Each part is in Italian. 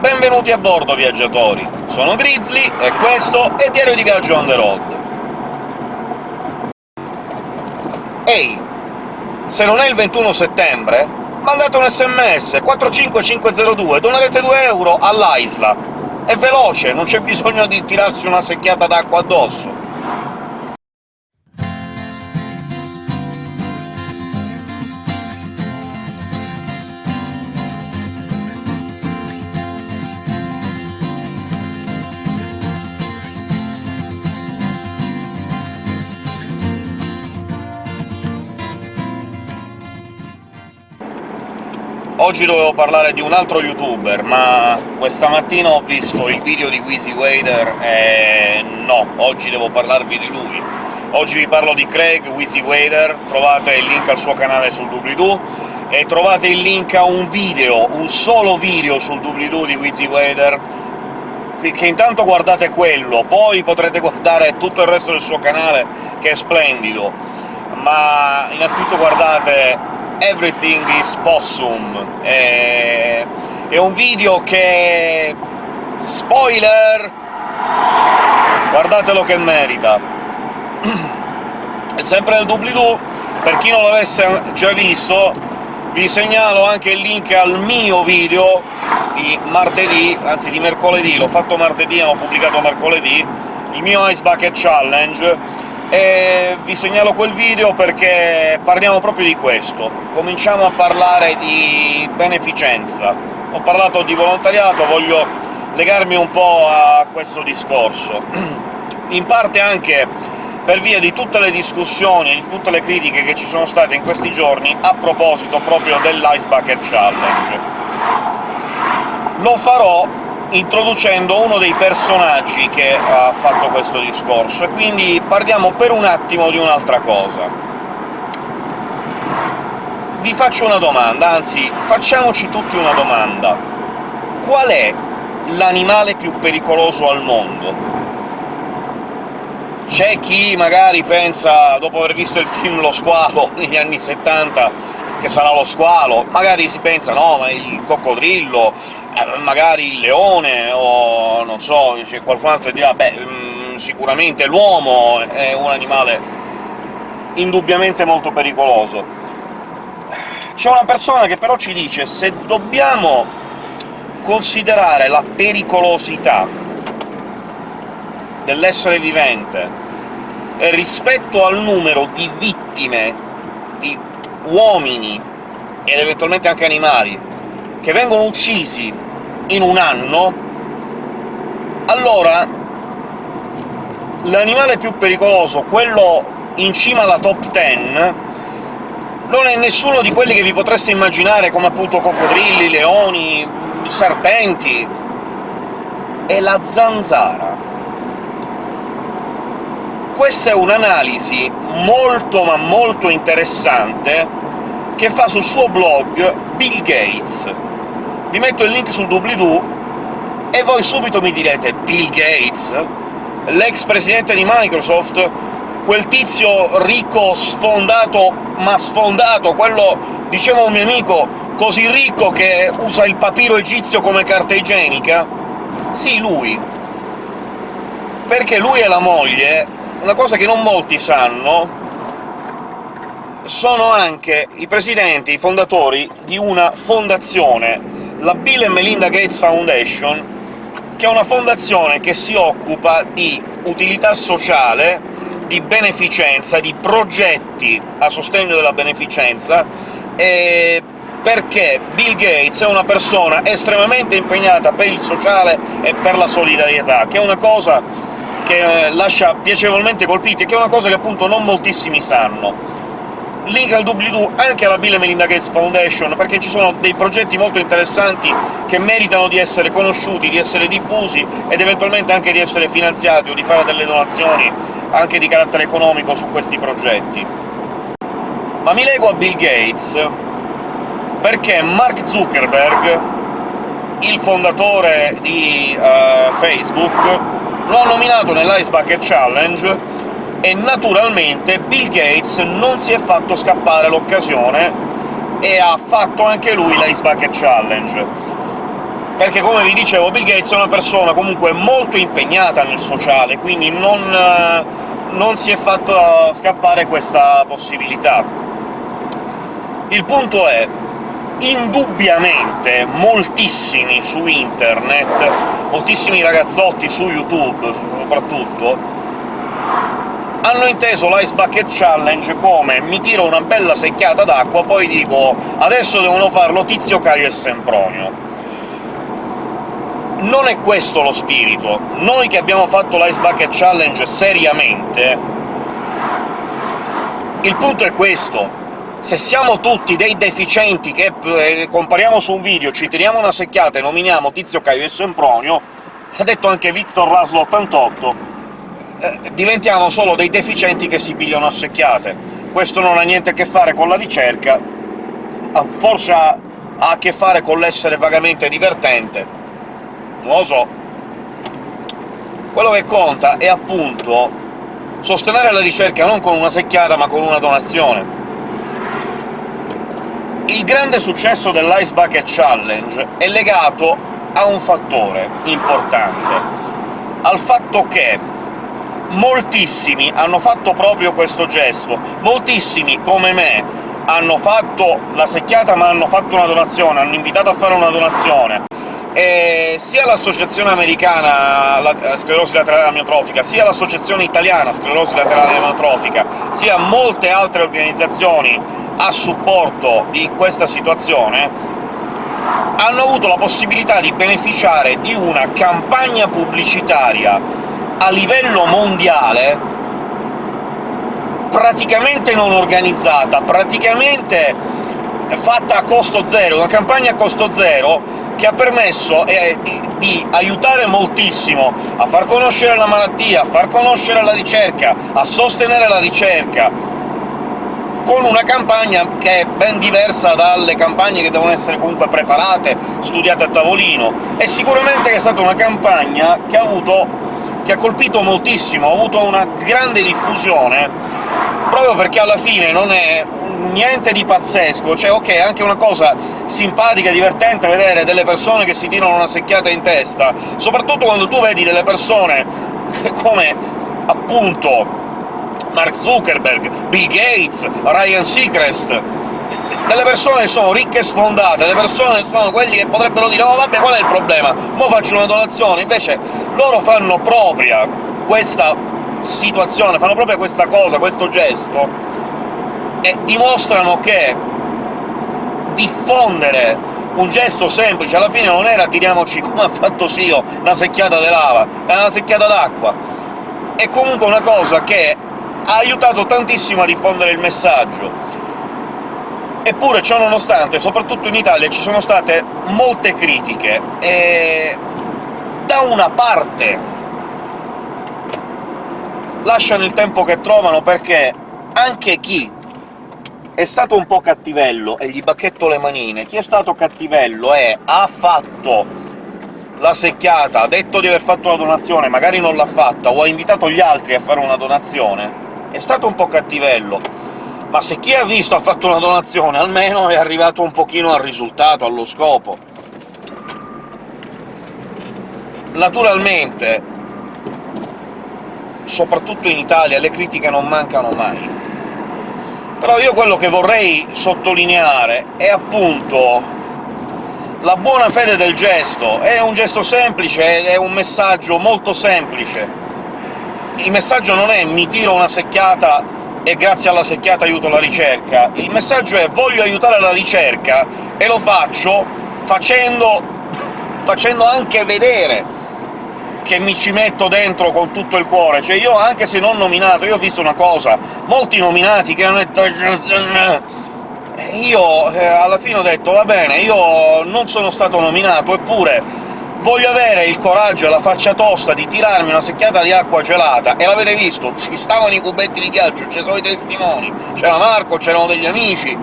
Benvenuti a bordo, viaggiatori! Sono Grizzly, e questo è Diario di Viaggio on the road. Ehi! Se non è il 21 settembre, mandate un sms 45502, donerete 2 euro all'Isla. È veloce, non c'è bisogno di tirarsi una secchiata d'acqua addosso. Oggi dovevo parlare di un altro youtuber, ma questa mattina ho visto il video di Wheezy Wader e no, oggi devo parlarvi di lui. Oggi vi parlo di Craig Wheezy Wader, trovate il link al suo canale sul doobly-doo, e trovate il link a un video, un solo video sul doobly-doo di Wheezy Wader, che intanto guardate quello, poi potrete guardare tutto il resto del suo canale, che è splendido, ma innanzitutto guardate Everything is Possum. È, è un video che... spoiler! Guardatelo che merita! È sempre nel doobly-doo, per chi non l'avesse già visto, vi segnalo anche il link al mio video di martedì, anzi di mercoledì, l'ho fatto martedì, ho pubblicato mercoledì, il mio Ice Bucket Challenge, e vi segnalo quel video perché parliamo proprio di questo. Cominciamo a parlare di beneficenza. Ho parlato di volontariato, voglio legarmi un po' a questo discorso. In parte anche per via di tutte le discussioni e di tutte le critiche che ci sono state in questi giorni a proposito proprio dell'Ice Bucket Challenge. Lo farò introducendo uno dei personaggi che ha fatto questo discorso, e quindi parliamo per un attimo di un'altra cosa. Vi faccio una domanda, anzi, facciamoci tutti una domanda. Qual è l'animale più pericoloso al mondo? C'è chi magari pensa, dopo aver visto il film Lo squalo negli anni 70, che sarà lo squalo, magari si pensa no, ma il coccodrillo, eh, magari il leone, o non so, c'è qualcun altro che dirà beh, mh, mm, sicuramente l'uomo è un animale indubbiamente molto pericoloso. C'è una persona che però ci dice se dobbiamo considerare la pericolosità dell'essere vivente rispetto al numero di vittime, uomini, ed eventualmente anche animali, che vengono uccisi in un anno, allora l'animale più pericoloso, quello in cima alla top 10, non è nessuno di quelli che vi potreste immaginare, come appunto coccodrilli, leoni, serpenti... è la zanzara. Questa è un'analisi molto ma molto interessante che fa sul suo blog Bill Gates. Vi metto il link sul doobly-doo, e voi subito mi direte «Bill Gates? L'ex presidente di Microsoft? Quel tizio ricco sfondato, ma sfondato, quello, diceva un mio amico, così ricco che usa il papiro egizio come carta igienica?» Sì, lui. Perché lui e la moglie, una cosa che non molti sanno, sono anche i presidenti, i fondatori di una fondazione, la Bill Melinda Gates Foundation, che è una fondazione che si occupa di utilità sociale, di beneficenza, di progetti a sostegno della beneficenza, e perché Bill Gates è una persona estremamente impegnata per il sociale e per la solidarietà, che è una cosa che lascia piacevolmente colpiti, e che è una cosa che appunto non moltissimi sanno link al doobly-doo anche alla Bill Melinda Gates Foundation, perché ci sono dei progetti molto interessanti che meritano di essere conosciuti, di essere diffusi, ed eventualmente anche di essere finanziati o di fare delle donazioni anche di carattere economico su questi progetti. Ma mi lego a Bill Gates perché Mark Zuckerberg, il fondatore di uh, Facebook, lo ha nominato nell'Ice Bucket Challenge e naturalmente Bill Gates non si è fatto scappare l'occasione e ha fatto anche lui l'Ice Bucket Challenge. perché, come vi dicevo, Bill Gates è una persona comunque molto impegnata nel sociale, quindi non, non si è fatto scappare questa possibilità. Il punto è, indubbiamente moltissimi su internet, moltissimi ragazzotti su YouTube soprattutto, hanno inteso l'Ice Bucket Challenge come «mi tiro una bella secchiata d'acqua, poi dico adesso devono farlo Tizio, Caio e Sempronio». Non è questo lo spirito. Noi che abbiamo fatto l'Ice Bucket Challenge seriamente, il punto è questo se siamo tutti dei deficienti che eh, compariamo su un video, ci tiriamo una secchiata e nominiamo Tizio Caio e Sempronio, ha detto anche Victor Laszlo 88, eh, diventiamo solo dei deficienti che si pigliano a secchiate. Questo non ha niente a che fare con la ricerca, forse ha, ha a che fare con l'essere vagamente divertente. Non lo so. Quello che conta è appunto sostenere la ricerca non con una secchiata, ma con una donazione il grande successo dell'Ice Bucket Challenge è legato a un fattore importante, al fatto che moltissimi hanno fatto proprio questo gesto, moltissimi, come me, hanno fatto la secchiata ma hanno fatto una donazione, hanno invitato a fare una donazione, e sia l'associazione americana la sclerosi laterale amiotrofica, sia l'associazione italiana sclerosi laterale amiotrofica, sia molte altre organizzazioni a supporto di questa situazione hanno avuto la possibilità di beneficiare di una campagna pubblicitaria a livello mondiale praticamente non organizzata, praticamente fatta a costo zero, una campagna a costo zero che ha permesso eh, di aiutare moltissimo a far conoscere la malattia, a far conoscere la ricerca, a sostenere la ricerca, con una campagna che è ben diversa dalle campagne che devono essere comunque preparate, studiate a tavolino, e sicuramente è stata una campagna che ha avuto che ha colpito moltissimo, ha avuto una grande diffusione, proprio perché alla fine non è niente di pazzesco, cioè ok, è anche una cosa simpatica, divertente vedere delle persone che si tirano una secchiata in testa, soprattutto quando tu vedi delle persone come, appunto, Mark Zuckerberg, Bill Gates, Ryan Seacrest, delle persone che sono ricche e sfondate, delle persone sono quelli che potrebbero dire «Oh, vabbè, qual è il problema? Mo faccio una donazione!» Invece loro fanno propria questa situazione, fanno propria questa cosa, questo gesto, e dimostrano che diffondere un gesto semplice, alla fine non era «tiriamoci, come ha fatto Sio, una secchiata di lava», è una secchiata d'acqua. È comunque una cosa che ha aiutato tantissimo a diffondere il messaggio. Eppure, ciò nonostante, soprattutto in Italia, ci sono state molte critiche, e da una parte lasciano il tempo che trovano, perché anche chi è stato un po' cattivello, e gli bacchetto le manine, chi è stato cattivello e ha fatto la secchiata, ha detto di aver fatto una donazione, magari non l'ha fatta, o ha invitato gli altri a fare una donazione, è stato un po' cattivello, ma se chi ha visto ha fatto una donazione, almeno è arrivato un pochino al risultato, allo scopo. Naturalmente, soprattutto in Italia, le critiche non mancano mai. Però io quello che vorrei sottolineare è appunto la buona fede del gesto. È un gesto semplice, è un messaggio molto semplice, il messaggio non è «mi tiro una secchiata e grazie alla secchiata aiuto la ricerca», il messaggio è «voglio aiutare la ricerca e lo faccio facendo, facendo anche vedere che mi ci metto dentro con tutto il cuore. Cioè io, anche se non nominato, io ho visto una cosa, molti nominati che hanno detto io eh, alla fine ho detto «va bene, io non sono stato nominato, eppure voglio avere il coraggio e la faccia tosta di tirarmi una secchiata di acqua gelata, e l'avete visto, ci stavano i cubetti di ghiaccio, ci sono i testimoni, c'era Marco, c'erano degli amici...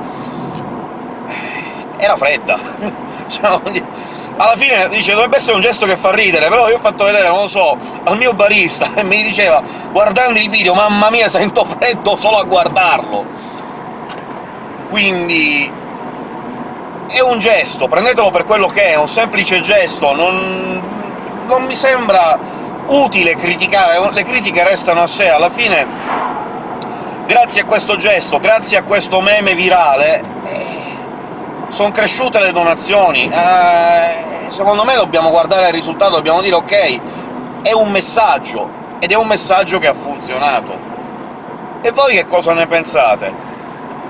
era fredda. Alla fine dice dovrebbe essere un gesto che fa ridere, però io ho fatto vedere, non lo so, al mio barista, e mi diceva, guardando il video, mamma mia, sento freddo solo a guardarlo! Quindi è un gesto, prendetelo per quello che è, è un semplice gesto, non, non mi sembra utile criticare, le critiche restano a sé, alla fine grazie a questo gesto, grazie a questo meme virale, eh, sono cresciute le donazioni. Eh, secondo me dobbiamo guardare il risultato, dobbiamo dire «ok, è un messaggio», ed è un messaggio che ha funzionato. E voi che cosa ne pensate?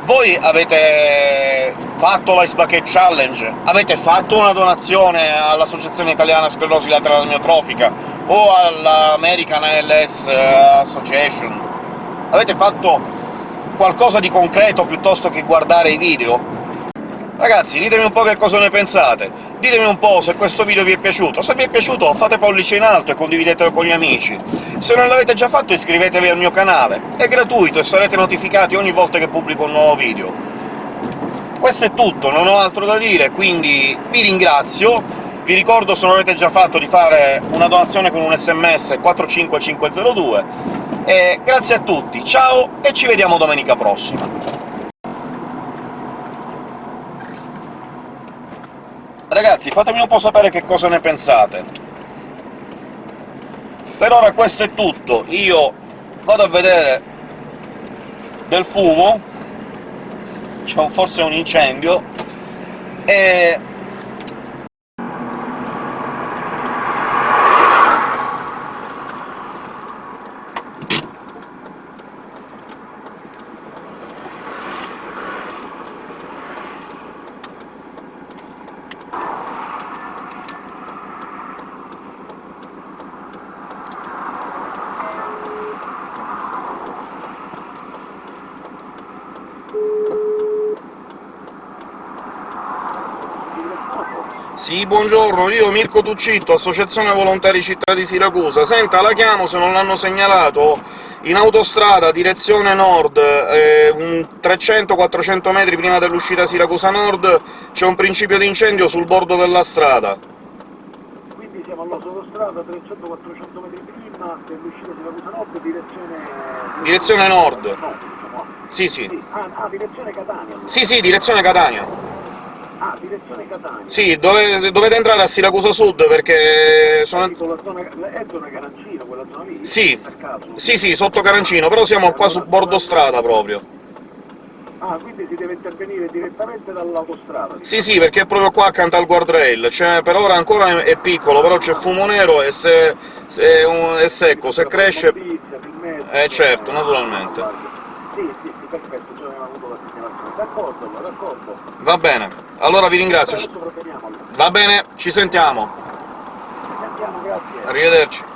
Voi avete fatto l'Ice Bucket Challenge? Avete fatto una donazione all'Associazione Italiana Sclerosi Laterale Amiotrofica o all'American ALS Association? Avete fatto qualcosa di concreto piuttosto che guardare i video? Ragazzi, ditemi un po' che cosa ne pensate, ditemi un po' se questo video vi è piaciuto. Se vi è piaciuto fate pollice in alto e condividetelo con gli amici. Se non l'avete già fatto iscrivetevi al mio canale, è gratuito e sarete notificati ogni volta che pubblico un nuovo video. Questo è tutto, non ho altro da dire, quindi vi ringrazio, vi ricordo, se non l'avete già fatto, di fare una donazione con un sms 45502, e grazie a tutti, ciao e ci vediamo domenica prossima! Ragazzi, fatemi un po' sapere che cosa ne pensate. Per ora questo è tutto, io vado a vedere del fumo, c'è forse un incendio, e Sì, buongiorno, io Mirko Tuccitto, Associazione Volontari Città di Siracusa. Senta, la chiamo se non l'hanno segnalato. In autostrada, direzione nord, eh, 300-400 metri prima dell'uscita Siracusa Nord, c'è un principio di incendio sul bordo della strada. Quindi siamo all'autostrada 300-400 metri prima dell'uscita Siracusa Nord, direzione... Direzione nord. No, diciamo. Sì, sì. Sì. Ah, ah, direzione Catania. allora. Sì, sì, direzione Catania. Ah, direzione Catania. Sì, dove, dovete entrare a Siracusa Sud, perché sono... Tipo la zona, è zona Carancino, quella zona lì? Sì. Sì, sì, sotto Carancino, però siamo qua su bordo strada proprio. Ah, quindi si deve intervenire direttamente dall'autostrada? Sì, sì, perché è proprio qua accanto al guardrail, cioè, per ora ancora è piccolo, però c'è fumo nero e se, se è, un- è secco, se cresce... Eh, certo, naturalmente. Sì, sì, sì, perfetto, già avevamo avuto la segnalazione. D'accordo, d'accordo. Va bene, allora vi ringrazio. Va bene, ci sentiamo. Sentiamo, grazie. Arrivederci.